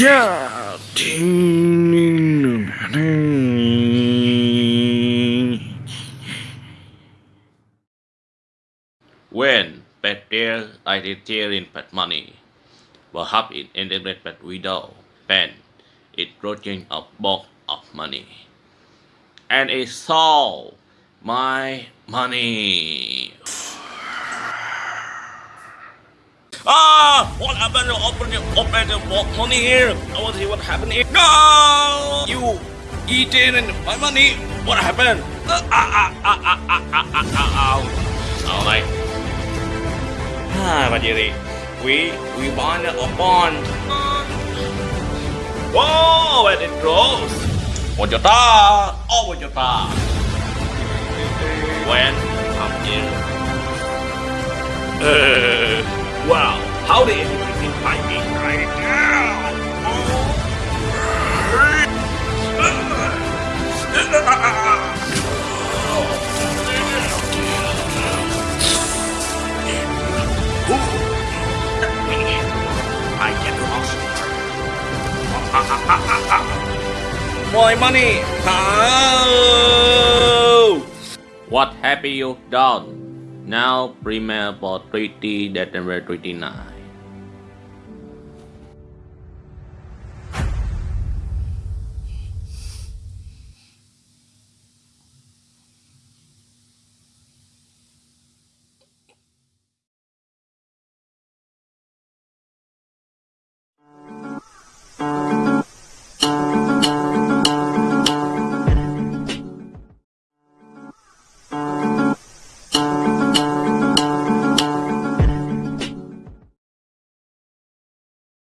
Yeah. When did deal identitarian bad money were hub in integrate bad widow pen it in a box of money and it saw my money. Ah, what happened? Open your the box money here. I want to see what happened here. No! You eating and my money. What happened? Ah ah ah ah ah ah ah ah ah. Sao đây? Ah, bà Jerry. We we bond a bond. Whoa, and it grows. What your ta? Oh, what your ta? When I'm in. Uh, wow, how did everything find me right now? I get lost. My money! Oh! What have you done? Now prepare for treaty December 29. うん。